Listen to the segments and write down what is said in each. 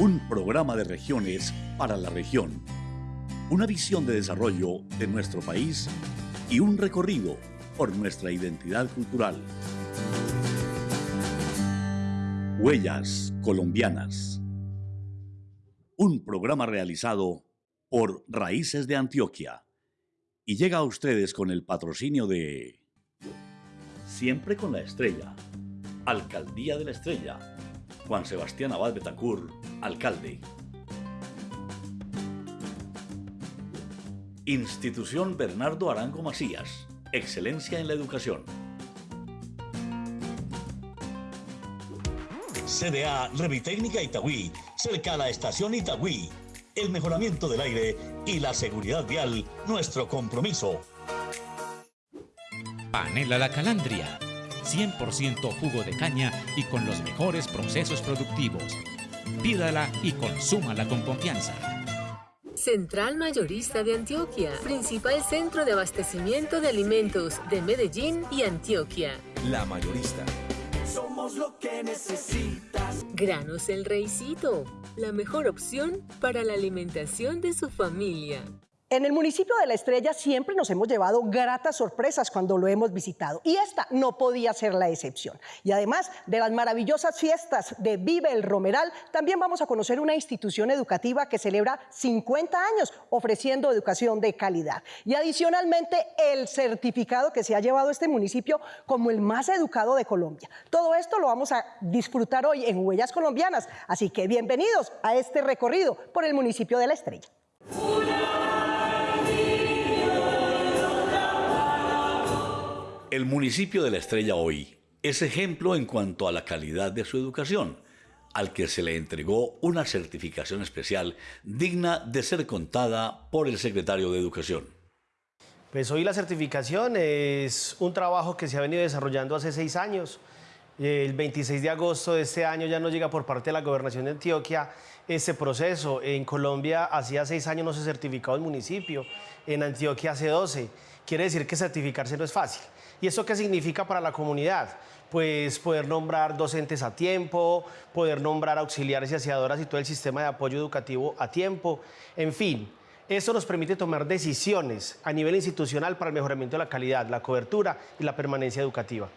Un programa de regiones para la región. Una visión de desarrollo de nuestro país y un recorrido por nuestra identidad cultural. Huellas colombianas. Un programa realizado por Raíces de Antioquia y llega a ustedes con el patrocinio de Siempre con la Estrella, Alcaldía de la Estrella, Juan Sebastián Abad Betacur, alcalde. Institución Bernardo Arango Macías, excelencia en la educación. CDA Revitécnica Itagüí, cerca a la estación Itagüí. El mejoramiento del aire y la seguridad vial, nuestro compromiso. Panela La Calandria, 100% jugo de caña y con los mejores procesos productivos. Pídala y consúmala con confianza. Central Mayorista de Antioquia, principal centro de abastecimiento de alimentos de Medellín y Antioquia. La Mayorista. Somos lo que necesitas. Granos El Reycito, la mejor opción para la alimentación de su familia. En el municipio de La Estrella siempre nos hemos llevado gratas sorpresas cuando lo hemos visitado y esta no podía ser la excepción. Y además de las maravillosas fiestas de Vive el Romeral, también vamos a conocer una institución educativa que celebra 50 años ofreciendo educación de calidad. Y adicionalmente el certificado que se ha llevado este municipio como el más educado de Colombia. Todo esto lo vamos a disfrutar hoy en Huellas Colombianas, así que bienvenidos a este recorrido por el municipio de La Estrella. El municipio de La Estrella hoy es ejemplo en cuanto a la calidad de su educación, al que se le entregó una certificación especial digna de ser contada por el secretario de Educación. Pues hoy la certificación es un trabajo que se ha venido desarrollando hace seis años. El 26 de agosto de este año ya nos llega por parte de la Gobernación de Antioquia ese proceso. En Colombia hacía seis años no se certificaba el municipio, en Antioquia hace 12. Quiere decir que certificarse no es fácil. ¿Y eso qué significa para la comunidad? Pues poder nombrar docentes a tiempo, poder nombrar auxiliares y aseadoras y todo el sistema de apoyo educativo a tiempo, en fin. Eso nos permite tomar decisiones a nivel institucional para el mejoramiento de la calidad, la cobertura y la permanencia educativa.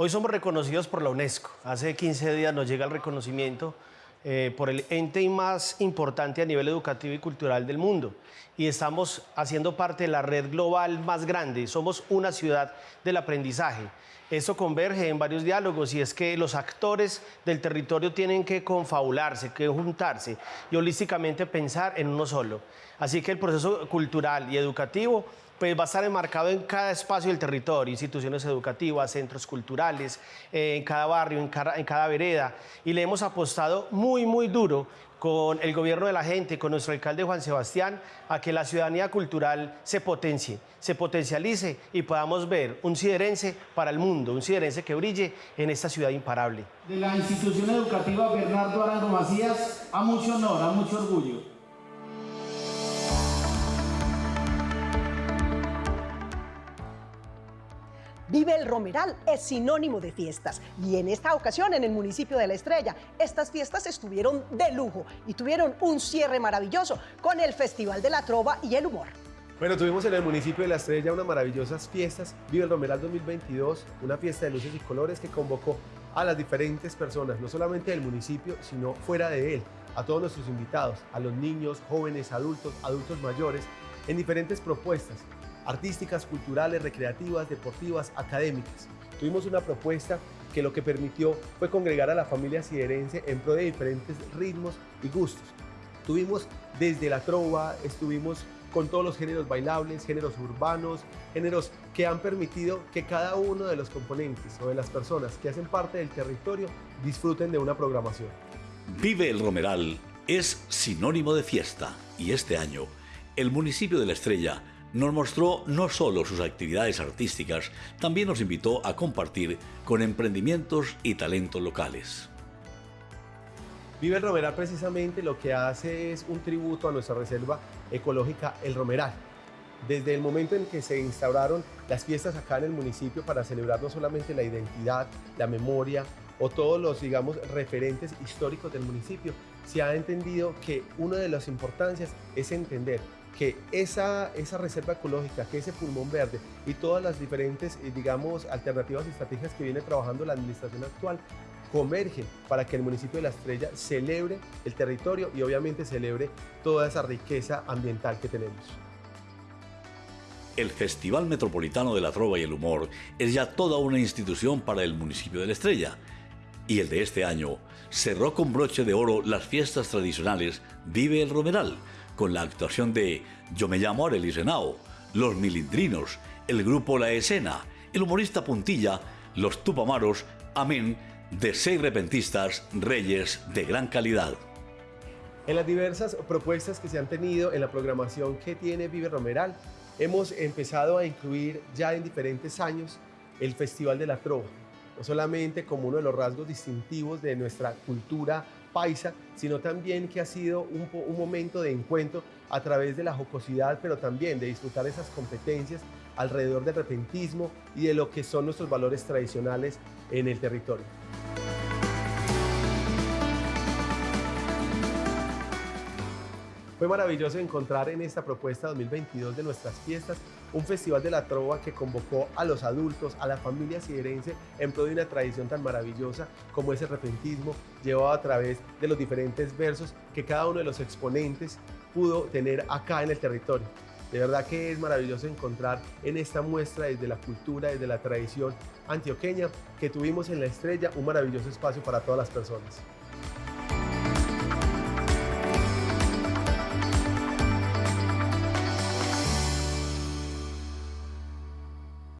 Hoy somos reconocidos por la UNESCO. Hace 15 días nos llega el reconocimiento eh, por el ente más importante a nivel educativo y cultural del mundo y estamos haciendo parte de la red global más grande. Somos una ciudad del aprendizaje. Eso converge en varios diálogos y es que los actores del territorio tienen que confabularse, que juntarse y holísticamente pensar en uno solo. Así que el proceso cultural y educativo pues va a estar enmarcado en cada espacio del territorio, instituciones educativas, centros culturales, eh, en cada barrio, en cada, en cada vereda. Y le hemos apostado muy, muy duro con el gobierno de la gente, con nuestro alcalde Juan Sebastián, a que la ciudadanía cultural se potencie, se potencialice y podamos ver un siderense para el mundo, un siderense que brille en esta ciudad imparable. De la institución educativa Bernardo Arango Macías, a mucho honor, a mucho orgullo. Vive el Romeral es sinónimo de fiestas. Y en esta ocasión en el municipio de La Estrella estas fiestas estuvieron de lujo y tuvieron un cierre maravilloso con el Festival de la Trova y el Humor. Bueno, tuvimos en el municipio de La Estrella unas maravillosas fiestas, Vive el Romeral 2022, una fiesta de luces y colores que convocó a las diferentes personas, no solamente del municipio, sino fuera de él, a todos nuestros invitados, a los niños, jóvenes, adultos, adultos mayores, en diferentes propuestas artísticas, culturales, recreativas, deportivas, académicas. Tuvimos una propuesta que lo que permitió fue congregar a la familia siderense en pro de diferentes ritmos y gustos. Tuvimos desde la trova, estuvimos con todos los géneros bailables, géneros urbanos, géneros que han permitido que cada uno de los componentes o de las personas que hacen parte del territorio disfruten de una programación. Vive el Romeral es sinónimo de fiesta y este año el municipio de La Estrella nos mostró no solo sus actividades artísticas, también nos invitó a compartir con emprendimientos y talentos locales. Vive Romeral precisamente lo que hace es un tributo a nuestra reserva ecológica El Romeral. Desde el momento en que se instauraron las fiestas acá en el municipio para celebrar no solamente la identidad, la memoria, o todos los, digamos, referentes históricos del municipio, se ha entendido que una de las importancias es entender que esa, esa reserva ecológica, que ese pulmón verde y todas las diferentes, eh, digamos, alternativas y estrategias que viene trabajando la administración actual convergen para que el municipio de La Estrella celebre el territorio y obviamente celebre toda esa riqueza ambiental que tenemos. El Festival Metropolitano de la Trova y el Humor es ya toda una institución para el municipio de La Estrella. Y el de este año cerró con broche de oro las fiestas tradicionales Vive el Romeral, con la actuación de Yo me llamo Arelis Renao, Los Milindrinos, el grupo La Escena, el humorista Puntilla, los Tupamaros, amén, de seis repentistas reyes de gran calidad. En las diversas propuestas que se han tenido en la programación que tiene Vive Romeral, hemos empezado a incluir ya en diferentes años el Festival de la Trova, no solamente como uno de los rasgos distintivos de nuestra cultura sino también que ha sido un, un, momento de encuentro a través de la jocosidad, pero también de disfrutar esas competencias alrededor del repentismo y de lo que son nuestros valores tradicionales en el territorio. Fue maravilloso encontrar en esta propuesta 2022 de nuestras fiestas un festival de la trova que convocó a los adultos, a la familia siderense en pro de una tradición tan maravillosa como ese repentismo llevado a través de los diferentes versos que cada uno de los exponentes pudo tener acá en el territorio. De verdad que es maravilloso encontrar en esta muestra desde la cultura, desde la tradición antioqueña que tuvimos en la estrella un maravilloso espacio para todas las personas.